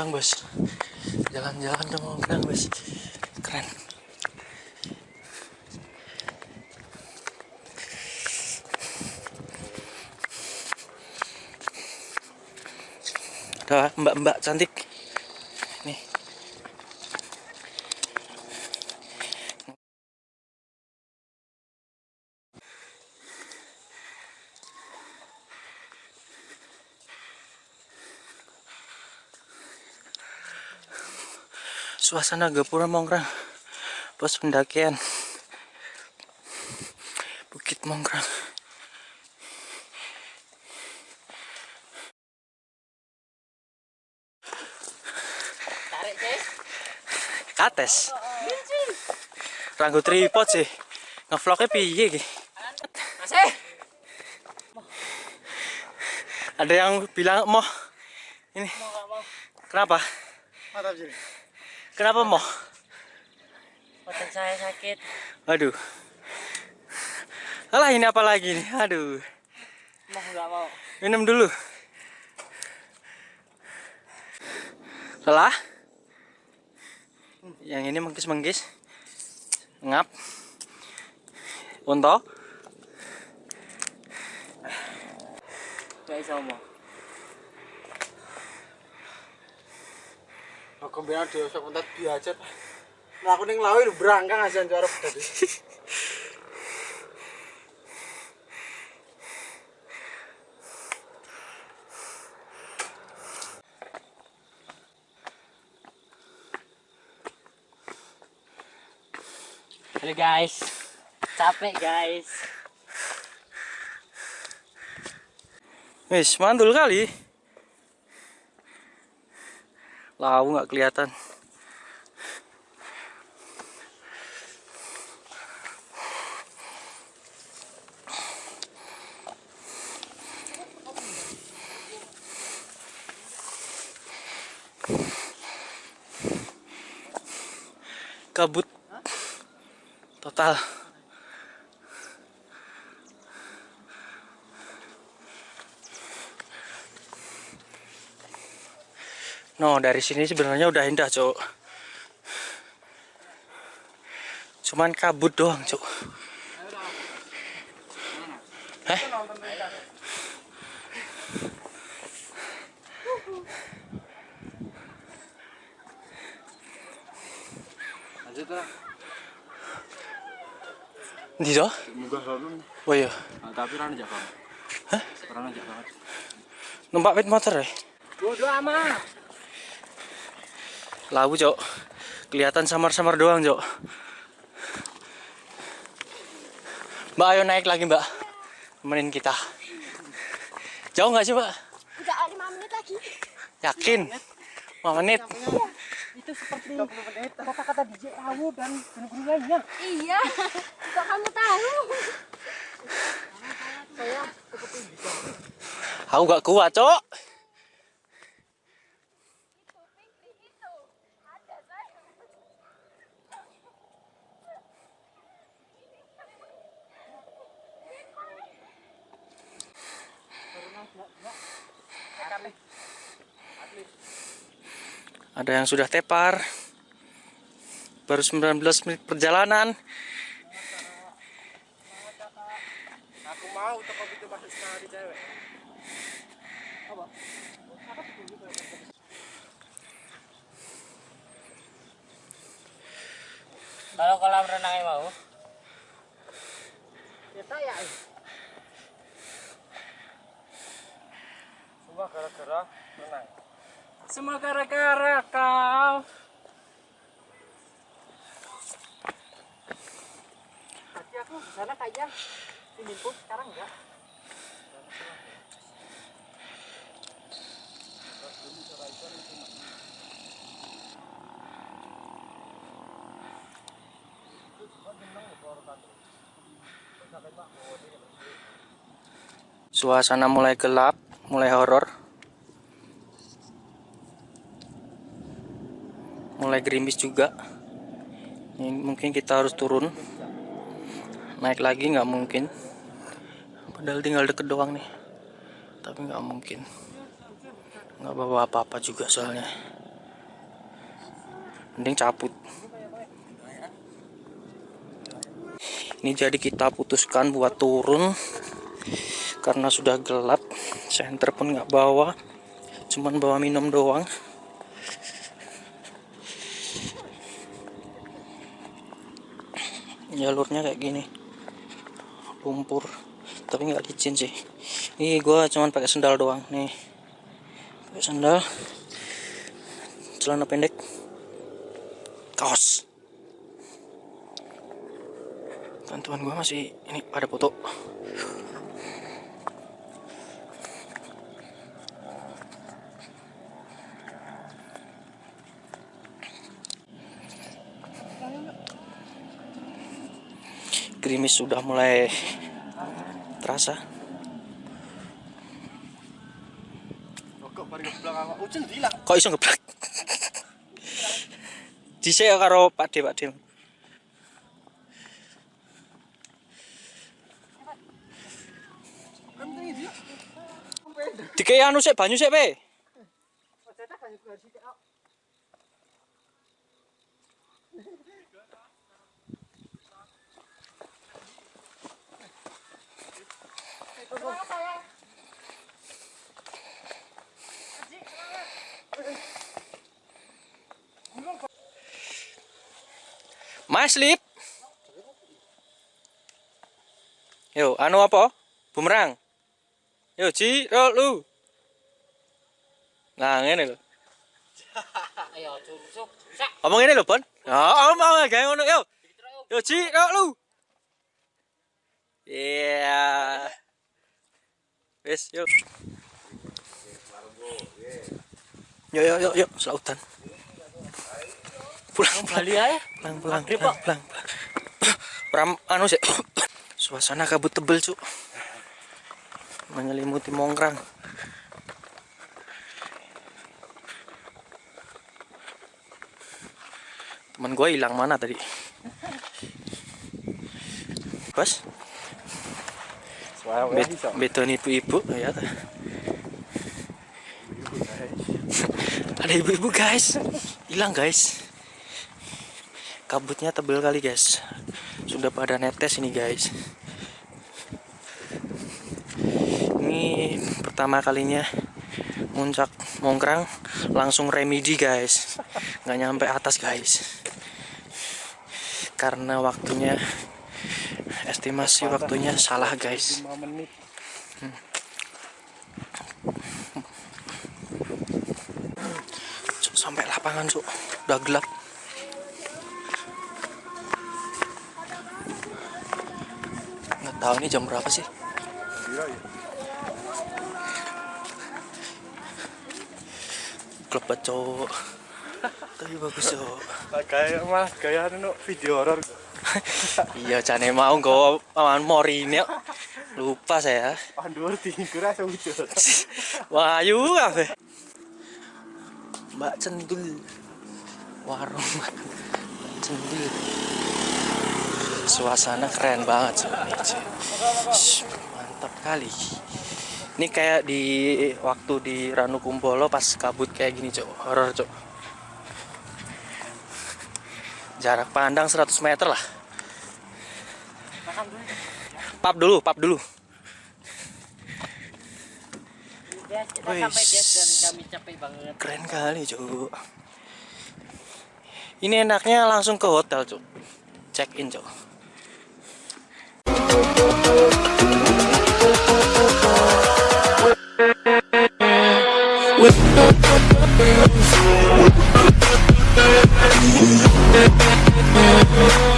mongkrang bos. Jalan-jalan ke mongkrang bos. Keren. Ada mbak-mbak cantik suasana Gapura Mongkrang pos pendakian. Bukit Mongkrang Tarik, Cis. kates. Ranggo tripod sih. Ngevlognya piye Masih. ada yang bilang mau ini. Mau nggak mau. kenapa? Mantap sih. Kenapa mau Badan saya sakit. aduh. Alah ini apa lagi nih? Aduh. Mau nggak mau. minum dulu. Lelah? Yang ini mengkis-mengkis. Ngap. Unto Gak bisa mau. Aku bilang dia usah kontak dia aja. Nah aku ning lawi lu berangkang aja arep tadi. Halo guys. Capek guys. wis mantul kali lau nggak kelihatan. Kabut. Total No, dari sini sebenarnya udah indah, Cuk. Cuman kabut doang, Cuk. To? Munggah rono. Oh iya. Nah, tapi ra njak banget. Hah? Ra njak banget. Numpak pit motor ya? Bodoh amat. Labu, Cuk. Kelihatan samar-samar doang, Cuk. Mbak, ayo naik lagi, Mbak. Temenin kita. Jauh nggak sih, Mbak? Enggak, lima menit lagi. Yakin? 5 menit. Itu seperti kata-kata DJ Awu dan guru-guru lainnya. Iya. Kok kamu tahu? Aku nggak kuat, Cuk. Ada yang sudah tepar. Baru 19 menit perjalanan. Aku mau toko itu masuk sekali cewek. Kalau kolam renangnya mau. Ya saya. Semua gara-gara renang. Semua gara-gara kau. Tadi aku di sana kayak ini pun sekarang enggak. Suasana mulai gelap, mulai horor. Mulai gerimis juga. Ini mungkin kita harus turun. Naik lagi nggak mungkin. Padahal tinggal deket doang nih. Tapi nggak mungkin. Nggak bawa apa-apa juga soalnya. mending cabut ini jadi kita putuskan buat turun karena sudah gelap senter pun nggak bawa cuman bawa minum doang jalurnya kayak gini. Lumpur. Tapi nggak licin sih. Ini gua cuman pakai sendal doang. Nih. Pakai sendal. Celana pendek. Kaos. Bantuan gua masih ini pada foto gerimis sudah mulai terasa. Kok kok iso ngeblak? Dhisik ya karo Pak De Pak De Dikei anu sik banyu sik pe. Mas Lip. Yo, anu apa? Bumerang. Yo, Ji, ro lu. Nah, ngene lho. Ayo, curusuk. Sak. Omong ngene lho, Bon. Ya, omong gawe ngono yo. Yo, Ji, ro lu. Iya. Wes, yuk. Yo yo yo yo, selautan. Pulang Bali aja. pulang pulang pulang pulang pulang. Pram anu sih. Suasana kabut tebel, Cuk. Menyelimuti Mongkrang. Teman gue hilang mana tadi? Bos, Wah, bet beton ibu-ibu ya. Ada ibu-ibu guys, hilang guys. Kabutnya tebel kali guys. Sudah pada netes ini guys. Ini pertama kalinya muncak mongkrang langsung remedi guys. Nggak nyampe atas guys. Karena waktunya estimasi waktunya salah guys. 5 menit. Cuk, sampai lapangan cuk udah gelap tahu ini jam berapa sih? Banget cuk tapi bagus cuk Kayak mas gaya anu video horor. iya cane mau nggawa awan morini kok. lupa saya. Pandur tinggur asa wujud. Wahyu kafe Mbak Cendul. Warung Mbak Cendul suasana keren banget sebenarnya. Shh, mantap kali. Ini kayak di waktu di Ranu Kumbolo pas kabut kayak gini cok horor cok jarak pandang 100 meter lah. Pap dulu pap dulu. Kita sampai dan kami capek banget. keren kali cok ini enaknya langsung ke hotel cok check in cok We'll be right back.